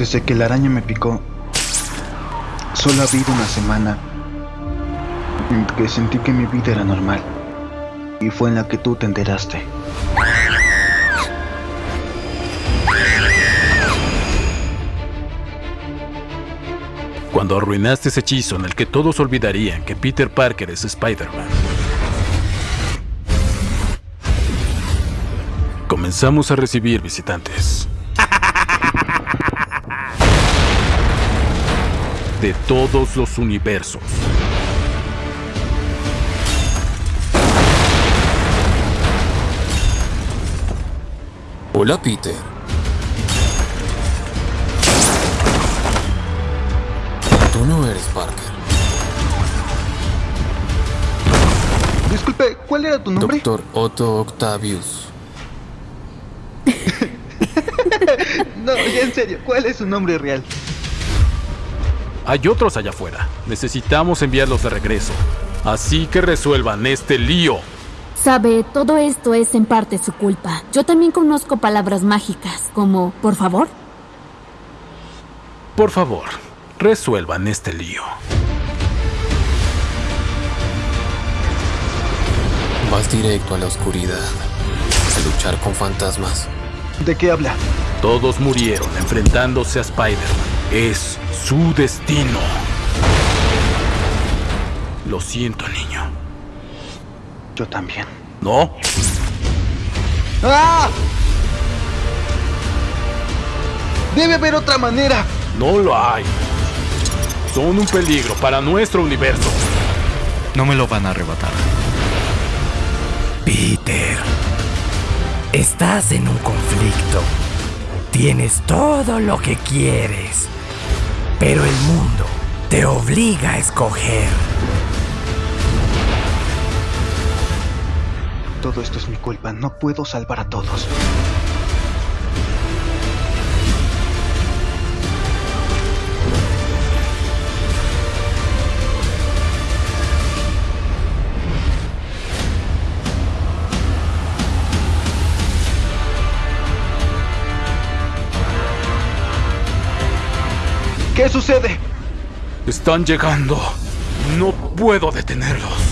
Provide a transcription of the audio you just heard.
Desde que la araña me picó, solo ha habido una semana en que sentí que mi vida era normal. Y fue en la que tú te enteraste. Cuando arruinaste ese hechizo en el que todos olvidarían que Peter Parker es Spider-Man. Comenzamos a recibir visitantes. De todos los universos. Hola, Peter. Tú no eres Parker. Disculpe, ¿cuál era tu nombre? Doctor Otto Octavius. No, ya en serio, ¿cuál es su nombre real? Hay otros allá afuera. Necesitamos enviarlos de regreso. Así que resuelvan este lío. Sabe, todo esto es en parte su culpa. Yo también conozco palabras mágicas, como por favor. Por favor, resuelvan este lío. Vas directo a la oscuridad. A luchar con fantasmas. ¿De qué habla? Todos murieron enfrentándose a Spider-Man. Es su destino. Lo siento, niño. Yo también. ¿No? ¡Ah! Debe haber otra manera. No lo hay. Son un peligro para nuestro universo. No me lo van a arrebatar. Peter, estás en un conflicto. Tienes todo lo que quieres, pero el mundo te obliga a escoger. Todo esto es mi culpa. No puedo salvar a todos. ¿Qué sucede? Están llegando. No puedo detenerlos.